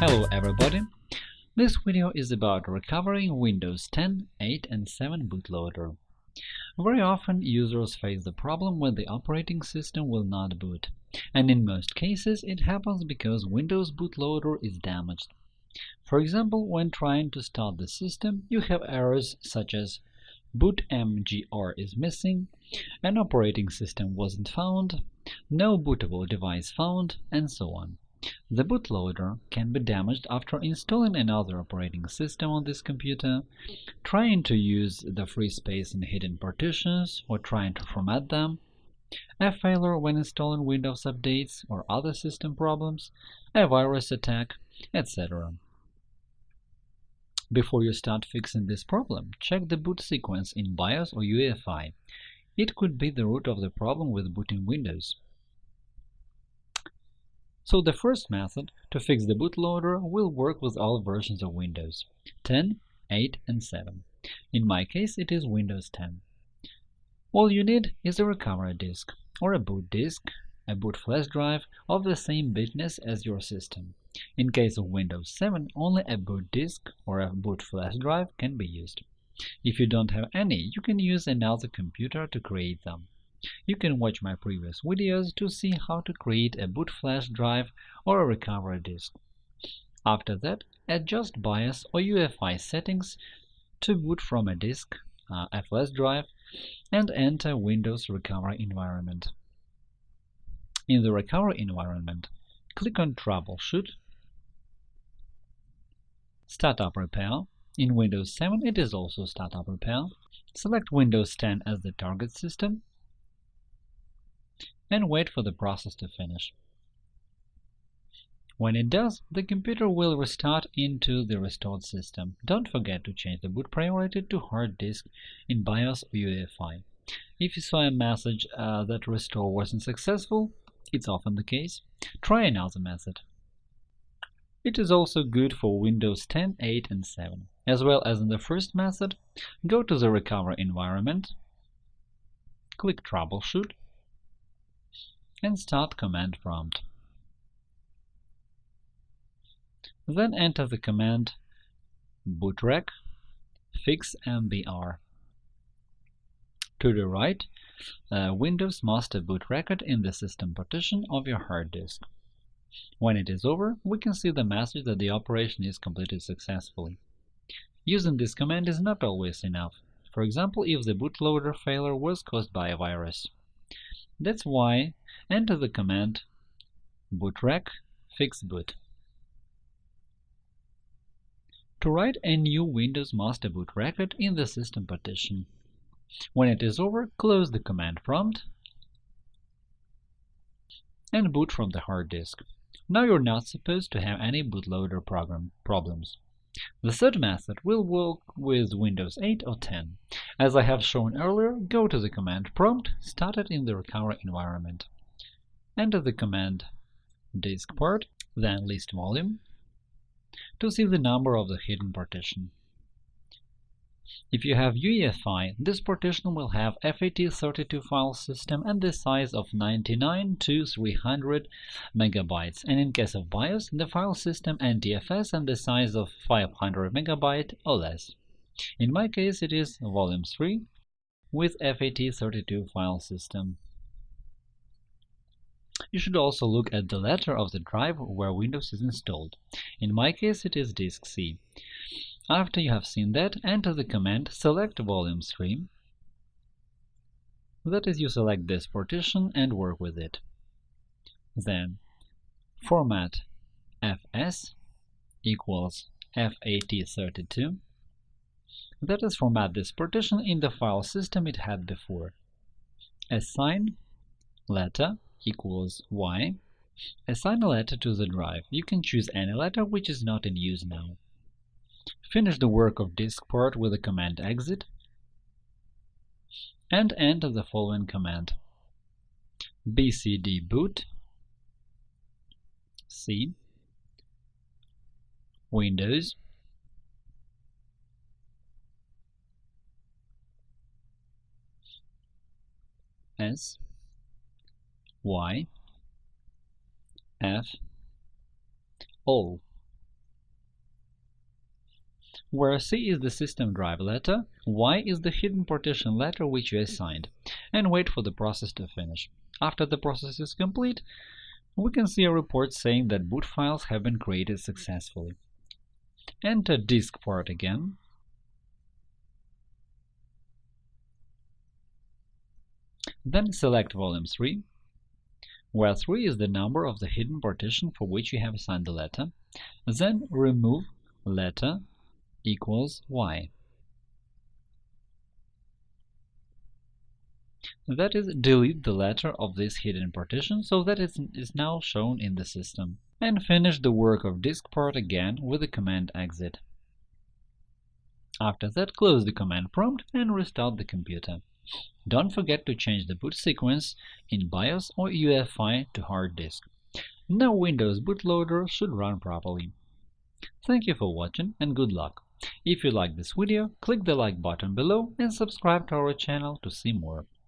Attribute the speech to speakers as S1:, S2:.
S1: Hello everybody! This video is about recovering Windows 10, 8 and 7 bootloader. Very often users face the problem when the operating system will not boot, and in most cases it happens because Windows bootloader is damaged. For example, when trying to start the system, you have errors such as bootmgr is missing, an operating system wasn't found, no bootable device found, and so on. The bootloader can be damaged after installing another operating system on this computer, trying to use the free space in hidden partitions, or trying to format them, a failure when installing Windows updates or other system problems, a virus attack, etc. Before you start fixing this problem, check the boot sequence in BIOS or UEFI. It could be the root of the problem with booting Windows. So the first method to fix the bootloader will work with all versions of Windows 10, 8 and 7. In my case, it is Windows 10. All you need is a recovery disk, or a boot disk, a boot flash drive of the same bitness as your system. In case of Windows 7, only a boot disk or a boot flash drive can be used. If you don't have any, you can use another computer to create them. You can watch my previous videos to see how to create a boot flash drive or a recovery disk. After that, adjust BIOS or UEFI settings to boot from a disk, uh, a flash drive, and enter Windows recovery environment. In the recovery environment, click on Troubleshoot, Startup Repair. In Windows 7 it is also Startup Repair. Select Windows 10 as the target system and wait for the process to finish. When it does, the computer will restart into the restored system. Don't forget to change the boot priority to hard disk in BIOS or UEFI. If you saw a message uh, that restore wasn't successful, it's often the case, try another method. It is also good for Windows 10, 8 and 7. As well as in the first method, go to the recovery environment, click Troubleshoot, and start command prompt. Then enter the command bootrec fix mbr. To the right, uh, Windows master boot record in the system partition of your hard disk. When it is over, we can see the message that the operation is completed successfully. Using this command is not always enough, for example if the bootloader failure was caused by a virus. That's why enter the command bootrec fixboot. To write a new Windows master boot record in the system partition. When it is over, close the command prompt and boot from the hard disk. Now you're not supposed to have any bootloader program problems. The third method will work with Windows 8 or 10. As I have shown earlier, go to the command prompt started in the recovery environment. Enter the command diskpart, then list volume, to see the number of the hidden partition. If you have UEFI, this partition will have FAT32 file system and the size of 99 to 300 megabytes, and in case of BIOS, the file system NTFS and the size of 500 MB or less. In my case, it is Volume 3 with FAT32 file system. You should also look at the letter of the drive where Windows is installed. In my case, it is disk C. After you have seen that, enter the command select volume stream. That is, you select this partition and work with it. Then format fs equals FAT32. That is, format this partition in the file system it had before. Assign letter equals y. Assign a letter to the drive. You can choose any letter which is not in use now. Finish the work of diskpart with the command exit. And enter the following command. Bcdboot. C. Windows. S. Y. F. All where C is the system drive letter, Y is the hidden partition letter which you assigned, and wait for the process to finish. After the process is complete, we can see a report saying that boot files have been created successfully. Enter diskpart again. Then select volume 3, where 3 is the number of the hidden partition for which you have assigned the letter. Then remove letter equals y. That is, delete the letter of this hidden partition so that it is now shown in the system. And finish the work of diskpart again with the command exit. After that, close the command prompt and restart the computer. Don't forget to change the boot sequence in BIOS or UEFI to hard disk. Now Windows bootloader should run properly. Thank you for watching and good luck! If you like this video, click the like button below and subscribe to our channel to see more.